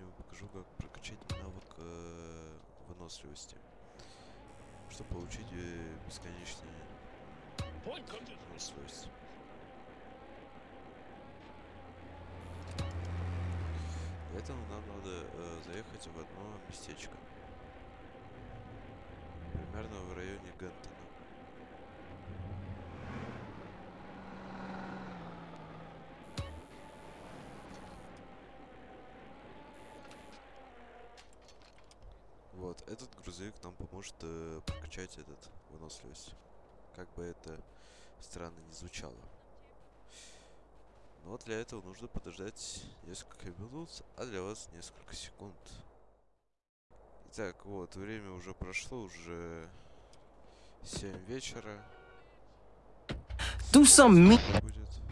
я покажу, как прокачать навык э, выносливости, чтобы получить э, бесконечные выносливость. Для этого нам надо э, заехать в одно местечко, примерно в районе Гентона. Вот, этот грузовик нам поможет э, прокачать этот выносливость. Как бы это странно не звучало. Но для этого нужно подождать несколько минут, а для вас несколько секунд. Итак, вот, время уже прошло, уже 7 вечера. Do some me. Будет.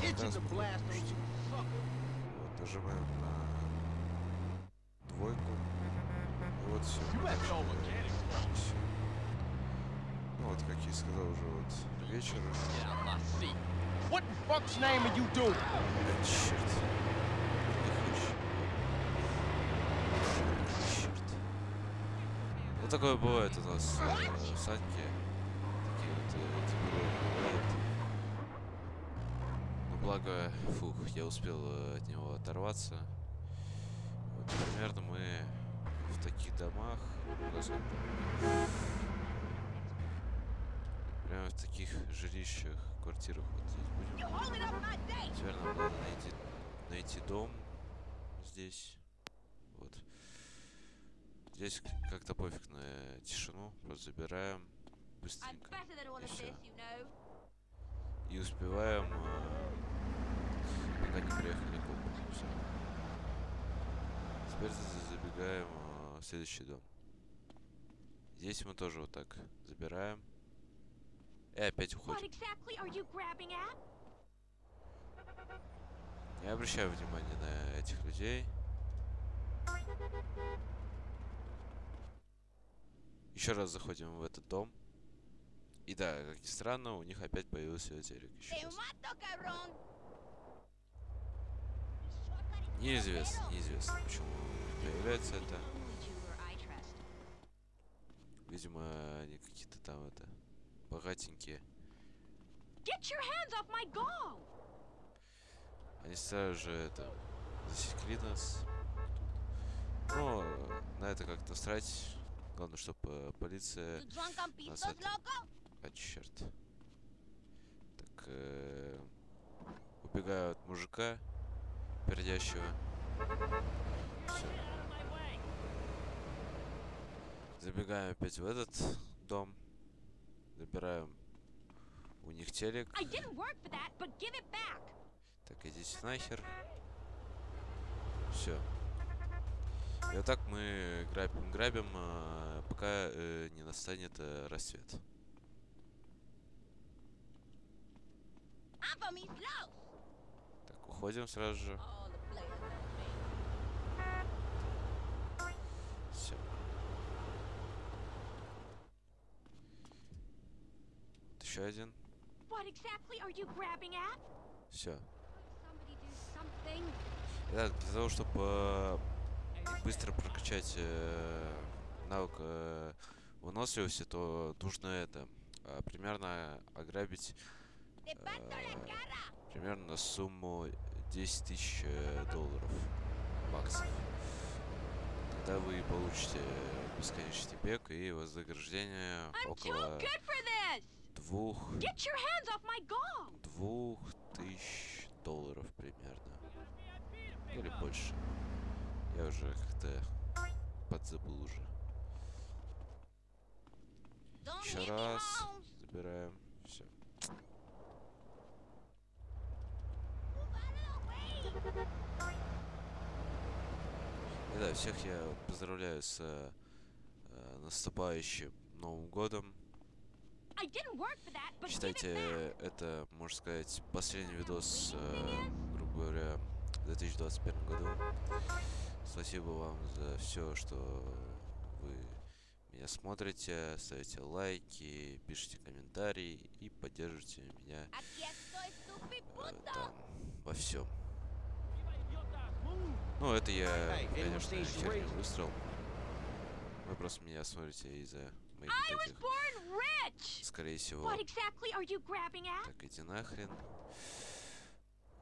suckers. Вот, нажимаем на двойку. И вот все. Ну вот, как я и сказал, уже вот вечер. What the fuck's name are you doing? Блядь, черт. Такое бывает у нас э, санки. Такие вот э, типа благо, фух, я успел э, от него оторваться. Вот примерно мы в таких домах. Прямо в таких жилищах, квартирах вот здесь будем. Теперь надо найти, найти дом здесь. Вот. Здесь как-то пофиг на тишину. Просто забираем быстренько. И успеваем, э, пока не приехали копы. Всё. Теперь за- забегаем э, в следующий дом. Здесь мы тоже вот так забираем. И опять уходим. Не обращаю внимания на этих людей. Еще раз заходим в этот дом. И да, как ни странно, у них опять появился телек. Еще раз. Неизвестно, неизвестно, почему появляется это. Видимо, они какие-то там это богатенькие. Они сразу же это засекли нас. Но на это как-то срать. Главное, чтобы полиция drunk on Нас это-? А, черт. Так, э, убегаю от мужика, пердящего. Забегаем опять в этот дом. Забираем у них телек. That. Так, идите нахер. Все. И вот так мы грабим, грабим, а, пока э, не настанет э, рассвет. Так, уходим сразу же. Все. Еще один. Все. Итак, для того, чтобы быстро прокачать э, навык э, выносливости, то нужно это а, примерно ограбить э, примерно на сумму 10 тысяч э, долларов баксов. Тогда вы получите бесконечный бег и вознаграждение около двух двух тысяч долларов примерно. или больше. Я уже как-то подзабыл уже. Еще раз. Забираем. Все. Move out of the way. И да, всех я поздравляю с э, наступающим Новым годом. That, Считайте, это, можно сказать, последний видос, э, грубо говоря, в 2021 году. Спасибо вам за все, что вы меня смотрите, ставите лайки, пишите комментарии и поддерживаете меня э, там во всем. Ну, это я, конечно, Sheree? выстрел. Вы просто меня смотрите из-за моих I вот was этих, born rich. скорее всего, What exactly are you grabbing at? Так, иди нахрен.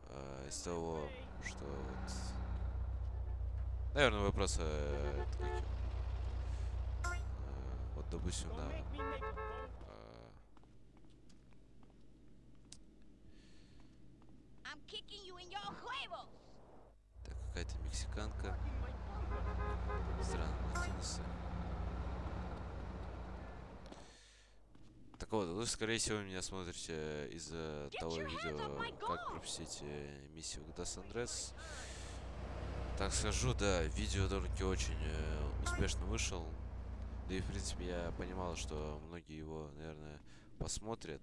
А, из того, что вот... Наверное, э, это каким? Э, вот, допустим, да. а, I'm kicking you in your huevos. Какая-то мексиканка. Странно, Латиносы. Так вот, вы, скорее всего, меня смотрите из-за того видео, как пропустить э, миссию в Сан Андреас. Так скажу, да, видео довольно-таки очень э, успешно вышел. Да и, в принципе, я понимал, что многие его, наверное, посмотрят.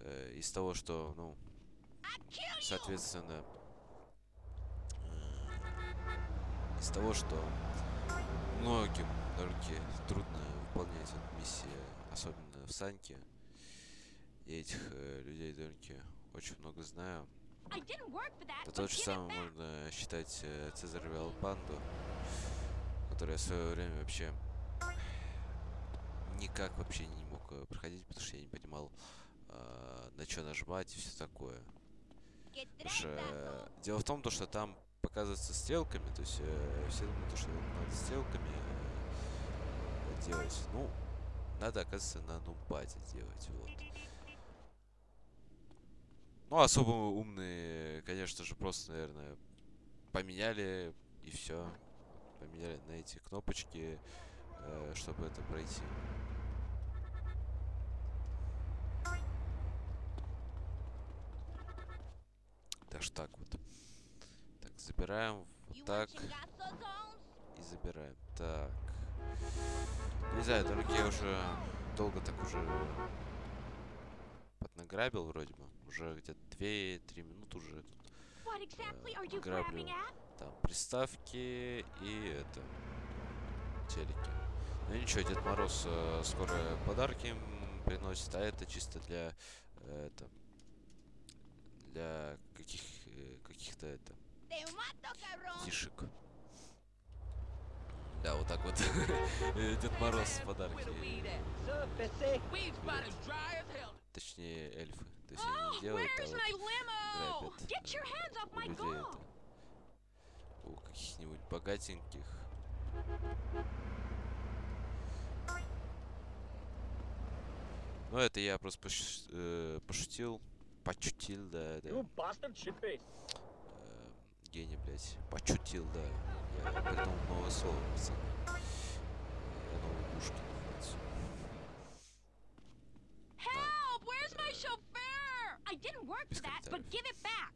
Э, из того, что, ну, соответственно, э, из того, что многим довольно-таки трудно выполнять эту миссию, особенно в Саньке. Я этих э, людей довольно-таки очень много знаю. Это but то же back. можно считать э, Цезарь Панду, который в свое время вообще никак вообще не мог э, проходить, потому что я не понимал, э, на что нажимать и все такое. Потому что э, дело в том, то, что там показывается стрелками, то есть э, все думают, то, что надо стрелками э, делать. Ну, надо, оказывается, на нумпаде делать, вот. Ну, особо умные, конечно же, просто, наверное, поменяли и все. Поменяли на эти кнопочки, э, чтобы это пройти. Что так вот. Забираем вот так и забираем. Так. Не знаю, дорогие, я уже долго так уже поднаграбил вроде бы. Уже где-то 2-3 минуты уже тут you граблю. там приставки и это телеки. Ну ничего, Дед Мороз э, скоро подарки им приносит, а это чисто для э, это для каких э, каких-то это Фишек. Да, вот так вот. Э, Дед Мороз подарки. Точнее, эльфы. То есть они не делают, а вот грабят людей это. У каких-нибудь богатеньких. Ну, это я просто пош- э, пошутил. Почутил, да, да. You bastard shitface. Э, гений, блядь. Почутил, да. Я придумал новое слово, пацаны. Я новый Пушкин. блядь. Help! Where's my chauffeur? I didn't work Без for that, but комментариев. give it back.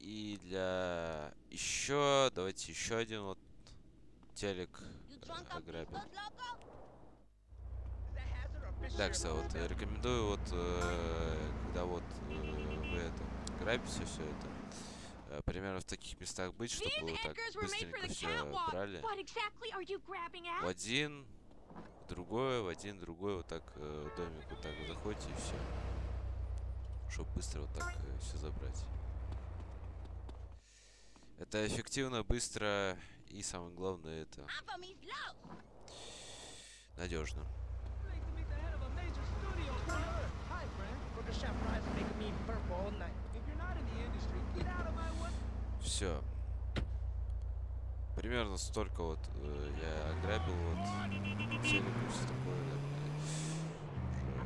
И для еще, давайте еще один вот телек ограбим. Да, кстати, вот рекомендую вот, э, когда вот э, вы это грабите все это, э, примерно в таких местах быть, чтобы вот так быстренько все брали. В один, в другой, в один, в другой, вот так э, домик вот так вот заходите и все. Чтобы быстро вот так все забрать. Это эффективно, быстро и самое главное это надежно. Все. Примерно столько вот э, я ограбил. вот, телек и все такое, да, уже,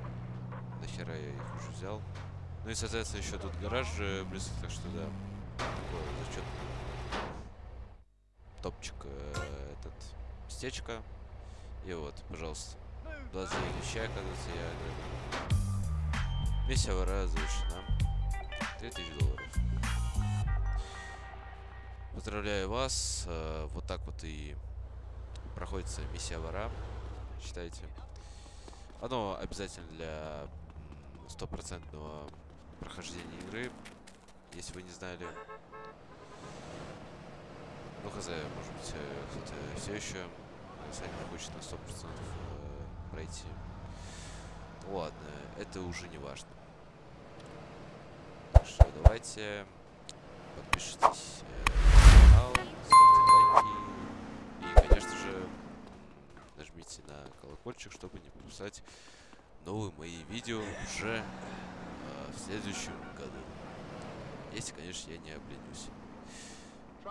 нахера я их уже взял. Ну и, соответственно, еще тут гараж же близко, так что, да, такой зачетный топчик э, этот местечко. И вот, пожалуйста, 29 вещей, оказывается, я ограбил. Миссия вора завершена. 3000 долларов. Поздравляю вас. э, Вот так вот и проходится миссия вора. Считайте. Оно обязательно для стопроцентного прохождения игры. Если вы не знали. Ну, хз, может быть, э, кто-то все еще с вами хочет на 100% э, пройти. Ладно, это уже не важно. Так что давайте подпишитесь нажмите на колокольчик, чтобы не пропускать новые мои видео уже э, в следующем году. Если, конечно, я не обленюсь.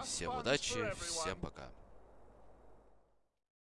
Всем удачи, всем пока.